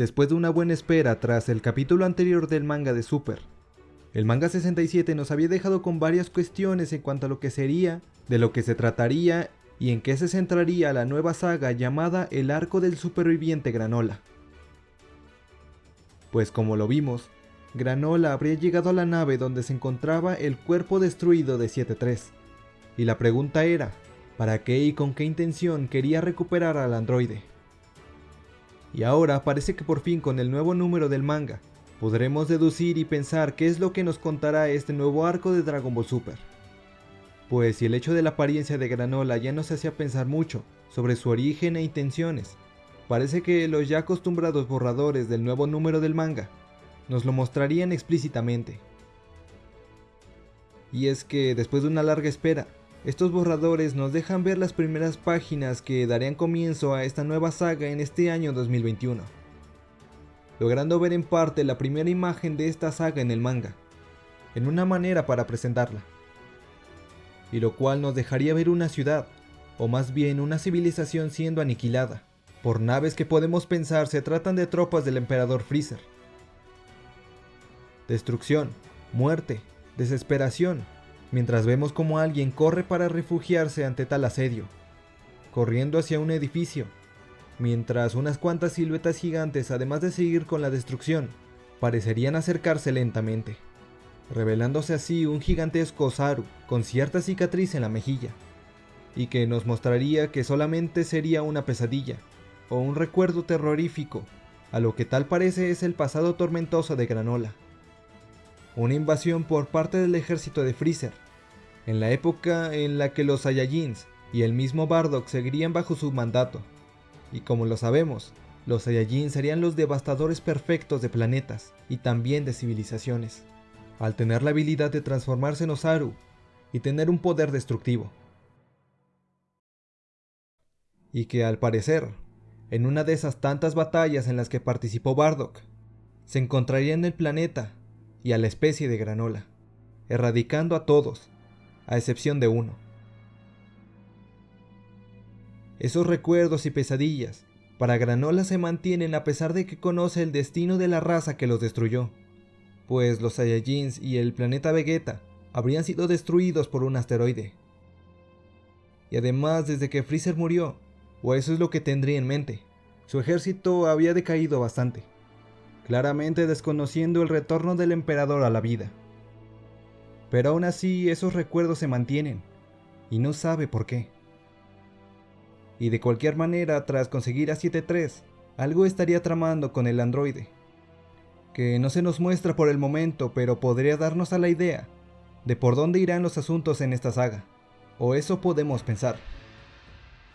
después de una buena espera tras el capítulo anterior del manga de Super. El manga 67 nos había dejado con varias cuestiones en cuanto a lo que sería, de lo que se trataría y en qué se centraría la nueva saga llamada El Arco del Superviviente Granola. Pues como lo vimos, Granola habría llegado a la nave donde se encontraba el cuerpo destruido de 7-3. Y la pregunta era, ¿para qué y con qué intención quería recuperar al androide? Y ahora parece que por fin con el nuevo número del manga, podremos deducir y pensar qué es lo que nos contará este nuevo arco de Dragon Ball Super. Pues si el hecho de la apariencia de Granola ya nos hacía pensar mucho sobre su origen e intenciones, parece que los ya acostumbrados borradores del nuevo número del manga nos lo mostrarían explícitamente. Y es que después de una larga espera, estos borradores nos dejan ver las primeras páginas que darían comienzo a esta nueva saga en este año 2021, logrando ver en parte la primera imagen de esta saga en el manga, en una manera para presentarla, y lo cual nos dejaría ver una ciudad, o más bien una civilización siendo aniquilada, por naves que podemos pensar se tratan de tropas del emperador Freezer, destrucción, muerte, desesperación, mientras vemos como alguien corre para refugiarse ante tal asedio, corriendo hacia un edificio, mientras unas cuantas siluetas gigantes, además de seguir con la destrucción, parecerían acercarse lentamente, revelándose así un gigantesco Saru con cierta cicatriz en la mejilla, y que nos mostraría que solamente sería una pesadilla, o un recuerdo terrorífico, a lo que tal parece es el pasado tormentoso de Granola una invasión por parte del ejército de Freezer, en la época en la que los Saiyajins y el mismo Bardock seguirían bajo su mandato. Y como lo sabemos, los Saiyajins serían los devastadores perfectos de planetas y también de civilizaciones, al tener la habilidad de transformarse en Osaru y tener un poder destructivo. Y que al parecer, en una de esas tantas batallas en las que participó Bardock, se encontraría en el planeta y a la especie de granola, erradicando a todos, a excepción de uno. Esos recuerdos y pesadillas para Granola se mantienen a pesar de que conoce el destino de la raza que los destruyó, pues los Saiyajins y el planeta Vegeta habrían sido destruidos por un asteroide. Y además desde que Freezer murió, o eso es lo que tendría en mente, su ejército había decaído bastante claramente desconociendo el retorno del emperador a la vida. Pero aún así esos recuerdos se mantienen, y no sabe por qué. Y de cualquier manera, tras conseguir a 7-3, algo estaría tramando con el androide, que no se nos muestra por el momento, pero podría darnos a la idea de por dónde irán los asuntos en esta saga, o eso podemos pensar.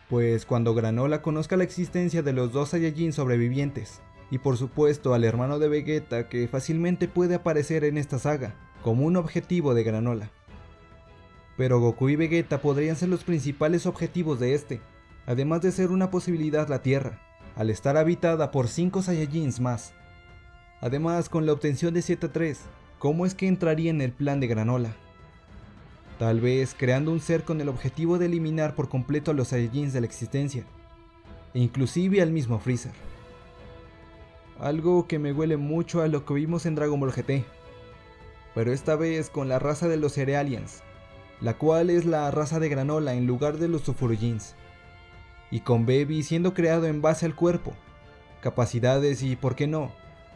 Pues cuando Granola conozca la existencia de los dos Saiyajin sobrevivientes, y por supuesto al hermano de Vegeta que fácilmente puede aparecer en esta saga, como un objetivo de Granola. Pero Goku y Vegeta podrían ser los principales objetivos de este, además de ser una posibilidad la Tierra, al estar habitada por 5 Saiyajins más. Además, con la obtención de 7-3, ¿cómo es que entraría en el plan de Granola? Tal vez creando un ser con el objetivo de eliminar por completo a los Saiyajins de la existencia, e inclusive al mismo Freezer algo que me huele mucho a lo que vimos en Dragon Ball GT, pero esta vez con la raza de los Cerealians, la cual es la raza de granola en lugar de los Sufurujins, y con Baby siendo creado en base al cuerpo, capacidades y, por qué no,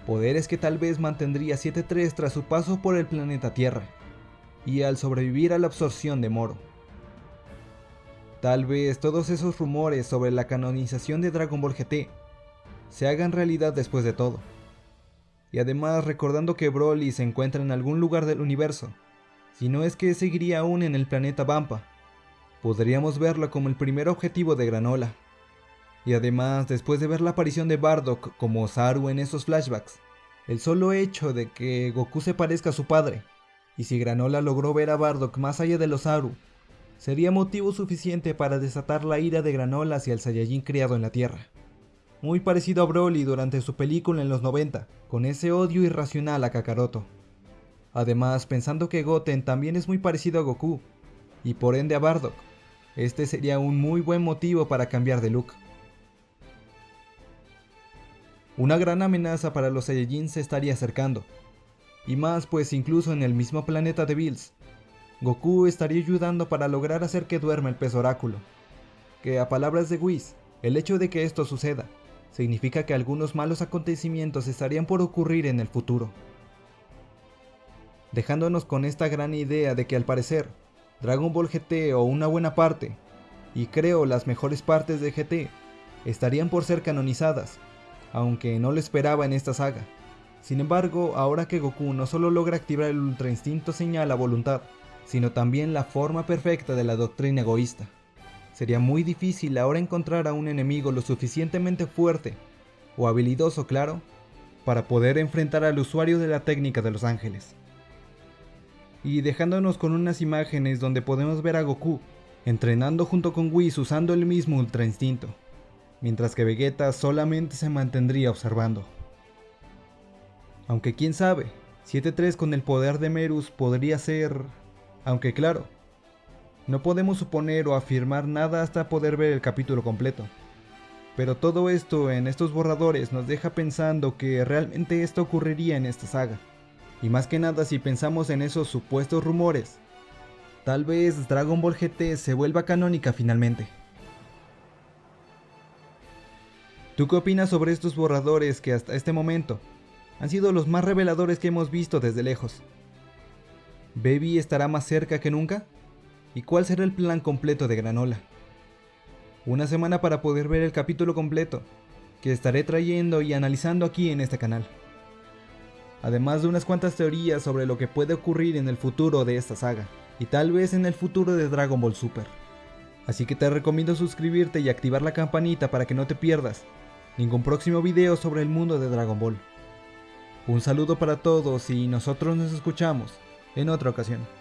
poderes que tal vez mantendría 7-3 tras su paso por el planeta Tierra, y al sobrevivir a la absorción de Moro. Tal vez todos esos rumores sobre la canonización de Dragon Ball GT se hagan realidad después de todo. Y además recordando que Broly se encuentra en algún lugar del universo, si no es que seguiría aún en el planeta Vampa, podríamos verlo como el primer objetivo de Granola. Y además, después de ver la aparición de Bardock como Saru en esos flashbacks, el solo hecho de que Goku se parezca a su padre, y si Granola logró ver a Bardock más allá de los Saru, sería motivo suficiente para desatar la ira de Granola hacia el Saiyajin criado en la Tierra muy parecido a Broly durante su película en los 90, con ese odio irracional a Kakaroto. Además, pensando que Goten también es muy parecido a Goku, y por ende a Bardock, este sería un muy buen motivo para cambiar de look. Una gran amenaza para los Saiyajins se estaría acercando. Y más pues incluso en el mismo planeta de Bills, Goku estaría ayudando para lograr hacer que duerma el pez oráculo. Que a palabras de Whis, el hecho de que esto suceda significa que algunos malos acontecimientos estarían por ocurrir en el futuro. Dejándonos con esta gran idea de que al parecer, Dragon Ball GT o una buena parte, y creo las mejores partes de GT, estarían por ser canonizadas, aunque no lo esperaba en esta saga. Sin embargo, ahora que Goku no solo logra activar el Ultra Instinto señal a voluntad, sino también la forma perfecta de la doctrina egoísta. Sería muy difícil ahora encontrar a un enemigo lo suficientemente fuerte, o habilidoso claro, para poder enfrentar al usuario de la técnica de los ángeles. Y dejándonos con unas imágenes donde podemos ver a Goku entrenando junto con Whis usando el mismo Ultra Instinto mientras que Vegeta solamente se mantendría observando. Aunque quién sabe, 7-3 con el poder de Merus podría ser... Aunque claro, no podemos suponer o afirmar nada hasta poder ver el capítulo completo. Pero todo esto en estos borradores nos deja pensando que realmente esto ocurriría en esta saga. Y más que nada si pensamos en esos supuestos rumores, tal vez Dragon Ball GT se vuelva canónica finalmente. ¿Tú qué opinas sobre estos borradores que hasta este momento han sido los más reveladores que hemos visto desde lejos? ¿Baby estará más cerca que nunca? ¿Y cuál será el plan completo de Granola? Una semana para poder ver el capítulo completo, que estaré trayendo y analizando aquí en este canal. Además de unas cuantas teorías sobre lo que puede ocurrir en el futuro de esta saga, y tal vez en el futuro de Dragon Ball Super. Así que te recomiendo suscribirte y activar la campanita para que no te pierdas ningún próximo video sobre el mundo de Dragon Ball. Un saludo para todos y nosotros nos escuchamos en otra ocasión.